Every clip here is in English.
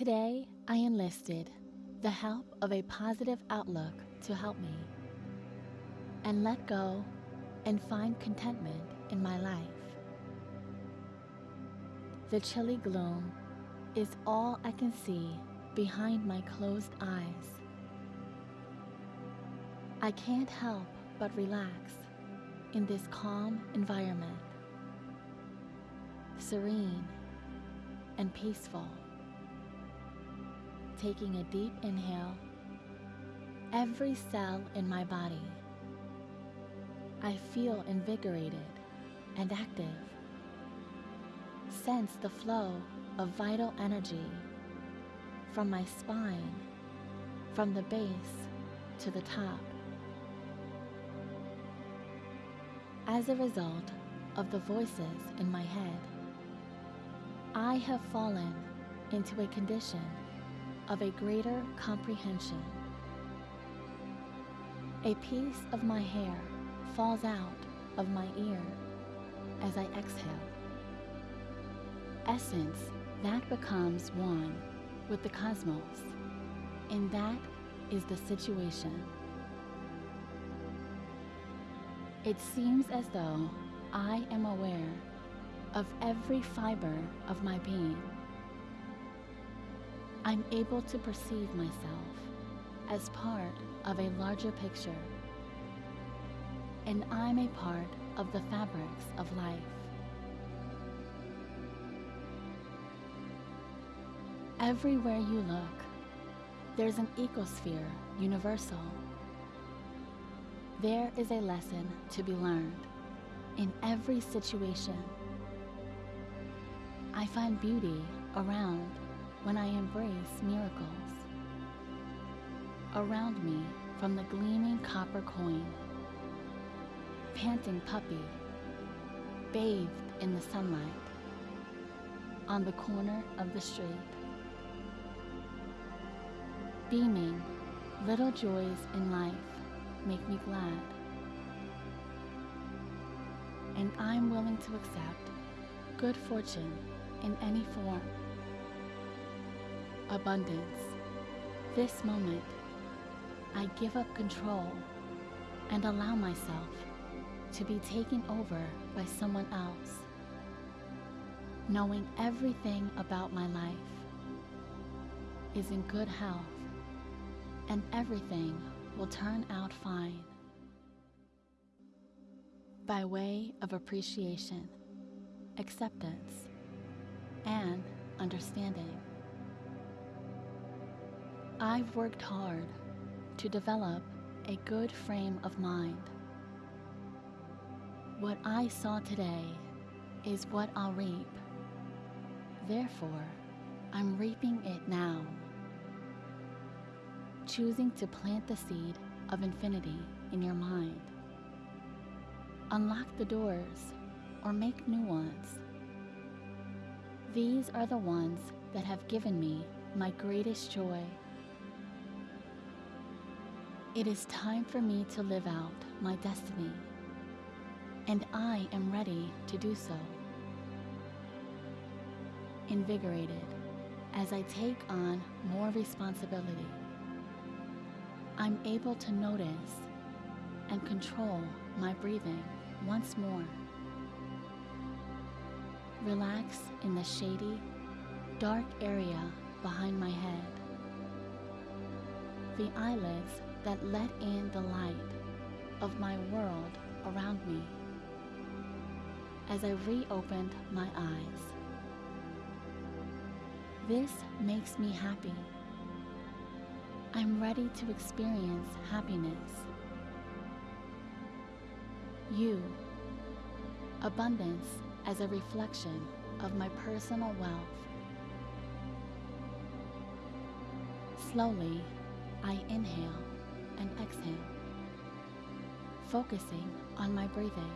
Today, I enlisted the help of a positive outlook to help me and let go and find contentment in my life. The chilly gloom is all I can see behind my closed eyes. I can't help but relax in this calm environment, serene and peaceful. Taking a deep inhale, every cell in my body, I feel invigorated and active. Sense the flow of vital energy from my spine, from the base to the top. As a result of the voices in my head, I have fallen into a condition of a greater comprehension. A piece of my hair falls out of my ear as I exhale. Essence that becomes one with the cosmos, and that is the situation. It seems as though I am aware of every fiber of my being. I'm able to perceive myself as part of a larger picture, and I'm a part of the fabrics of life. Everywhere you look, there's an ecosphere universal. There is a lesson to be learned in every situation. I find beauty around when I embrace miracles. Around me from the gleaming copper coin, panting puppy, bathed in the sunlight, on the corner of the street. Beaming, little joys in life make me glad. And I'm willing to accept good fortune in any form. Abundance. This moment, I give up control and allow myself to be taken over by someone else, knowing everything about my life is in good health and everything will turn out fine. By way of appreciation, acceptance, and understanding. I've worked hard to develop a good frame of mind. What I saw today is what I'll reap. Therefore, I'm reaping it now choosing to plant the seed of infinity in your mind. Unlock the doors or make new ones. These are the ones that have given me my greatest joy. It is time for me to live out my destiny, and I am ready to do so. Invigorated as I take on more responsibility. I'm able to notice and control my breathing once more. Relax in the shady, dark area behind my head. The eyelids that let in the light of my world around me as I reopened my eyes. This makes me happy. I'm ready to experience happiness. You, abundance as a reflection of my personal wealth. Slowly, I inhale and exhale, focusing on my breathing.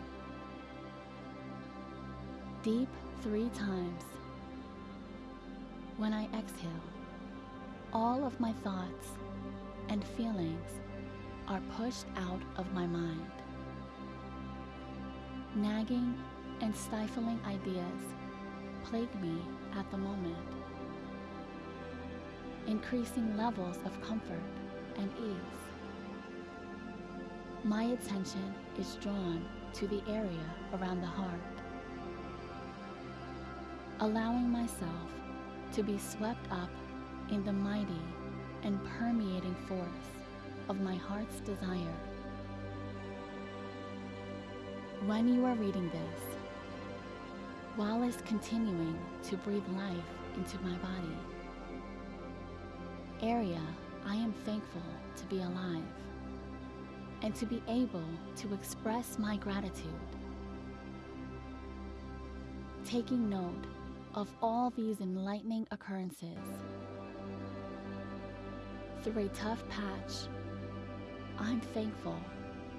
Deep three times. When I exhale, all of my thoughts and feelings are pushed out of my mind. Nagging and stifling ideas plague me at the moment. increasing levels of comfort and ease. My attention is drawn to the area around the heart, allowing myself to be swept up in the mighty and permeating force of my heart's desire. When you are reading this, Wallace continuing to breathe life into my body. Area, I am thankful to be alive and to be able to express my gratitude. Taking note of all these enlightening occurrences. Through a tough patch, I'm thankful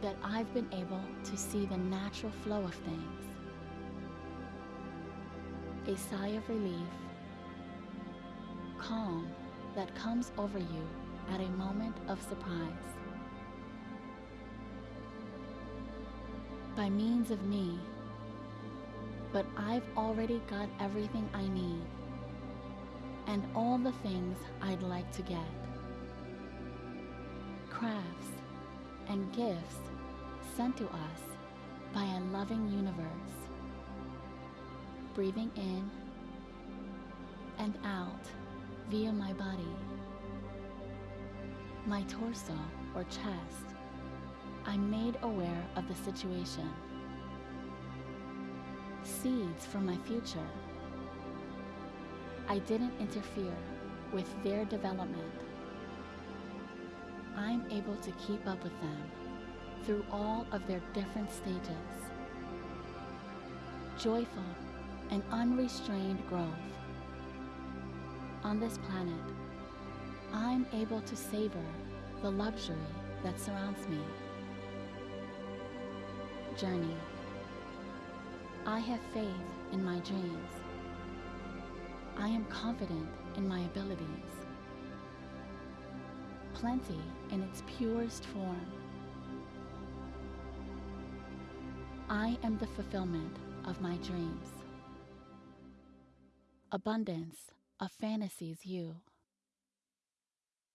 that I've been able to see the natural flow of things. A sigh of relief, calm that comes over you at a moment of surprise. By means of me, but I've already got everything I need and all the things I'd like to get. Crafts and gifts sent to us by a loving universe. Breathing in and out via my body, my torso or chest, I'm made aware of the situation. Seeds from my future. I didn't interfere with their development. I'm able to keep up with them through all of their different stages. Joyful and unrestrained growth. On this planet, I'm able to savor the luxury that surrounds me. Journey. I have faith in my dreams. I am confident in my abilities. Plenty in its purest form. I am the fulfillment of my dreams. Abundance of fantasies you.